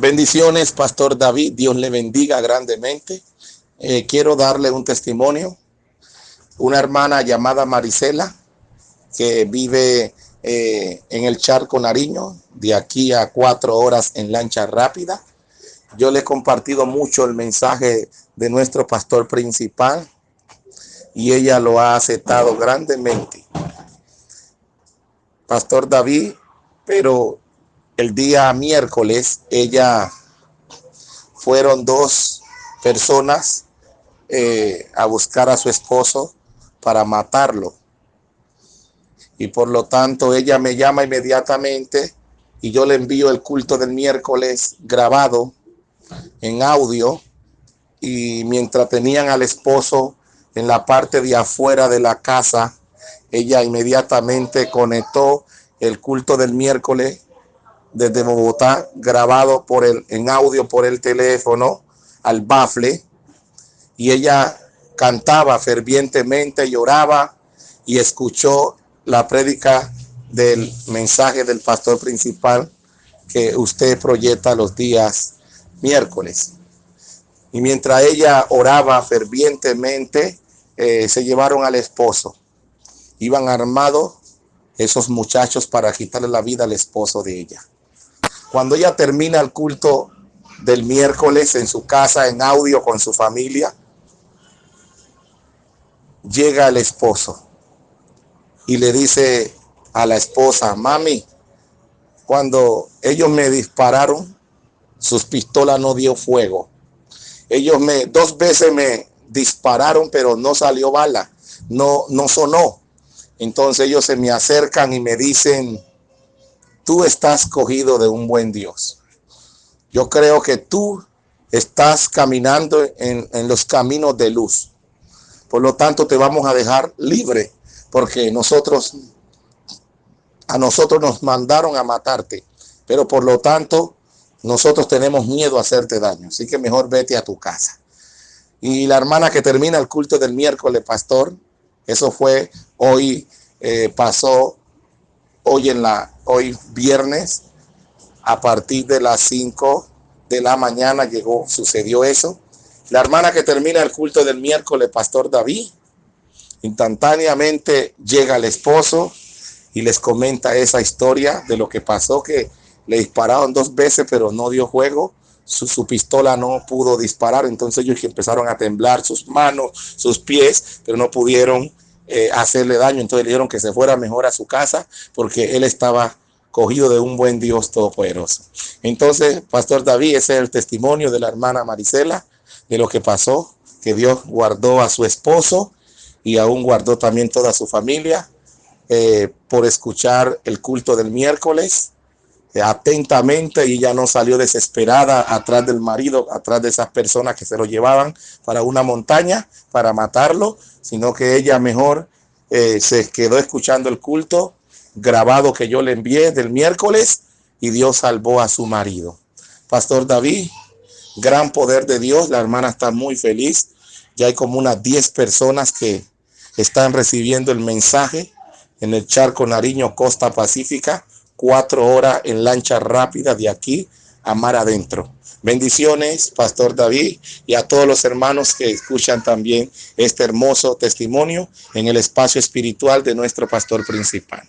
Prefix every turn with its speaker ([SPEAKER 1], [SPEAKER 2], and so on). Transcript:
[SPEAKER 1] Bendiciones, Pastor David. Dios le bendiga grandemente. Eh, quiero darle un testimonio. Una hermana llamada Marisela, que vive eh, en el Charco Nariño, de aquí a cuatro horas en lancha rápida. Yo le he compartido mucho el mensaje de nuestro pastor principal y ella lo ha aceptado grandemente. Pastor David, pero el día miércoles ella fueron dos personas eh, a buscar a su esposo para matarlo. Y por lo tanto ella me llama inmediatamente y yo le envío el culto del miércoles grabado en audio y mientras tenían al esposo en la parte de afuera de la casa, ella inmediatamente conectó el culto del miércoles desde Bogotá, grabado por el, en audio por el teléfono al bafle, y ella cantaba fervientemente, lloraba y escuchó la prédica del mensaje del pastor principal que usted proyecta los días miércoles. Y mientras ella oraba fervientemente, eh, se llevaron al esposo. Iban armados esos muchachos para quitarle la vida al esposo de ella. Cuando ella termina el culto del miércoles en su casa, en audio con su familia, llega el esposo y le dice a la esposa, mami, cuando ellos me dispararon, sus pistolas no dio fuego. Ellos me, dos veces me dispararon, pero no salió bala, no, no sonó. Entonces ellos se me acercan y me dicen, tú estás cogido de un buen Dios. Yo creo que tú estás caminando en, los caminos de luz. Por lo tanto, te vamos a dejar libre porque nosotros, a nosotros nos mandaron a matarte. Pero por lo tanto, nosotros tenemos miedo a hacerte daño. Así que mejor vete a tu casa. Y la hermana que termina el culto del miércoles, pastor, eso fue hoy, eh, pasó hoy en la, hoy viernes, a partir de las 5 de la mañana llegó, sucedió eso. La hermana que termina el culto del miércoles, Pastor David, instantáneamente llega el esposo y les comenta esa historia de lo que pasó, que le dispararon dos veces, pero no dio juego. Su, pistola no pudo disparar, entonces ellos empezaron a temblar sus manos, sus pies, pero no pudieron eh, hacerle daño. Entonces le dijeron que se fuera mejor a su casa porque él estaba cogido de un buen Dios todopoderoso. Entonces, Pastor David, ese es el testimonio de la hermana Marisela, de lo que pasó, que Dios guardó a su esposo y aún guardó también toda su familia eh, por escuchar el culto del miércoles atentamente y ya no salió desesperada atrás del marido, atrás de esas personas que se lo llevaban para una montaña para matarlo, sino que ella mejor eh, se quedó escuchando el culto grabado que yo le envié del miércoles y Dios salvó a su marido. Pastor David, gran poder de Dios, la hermana está muy feliz. Ya hay como unas 10 personas que están recibiendo el mensaje en el charco Nariño Costa Pacífica, cuatro horas en lancha rápida de aquí a mar adentro. Bendiciones, Pastor David, y a todos los hermanos que escuchan también este hermoso testimonio en el espacio espiritual de nuestro pastor principal.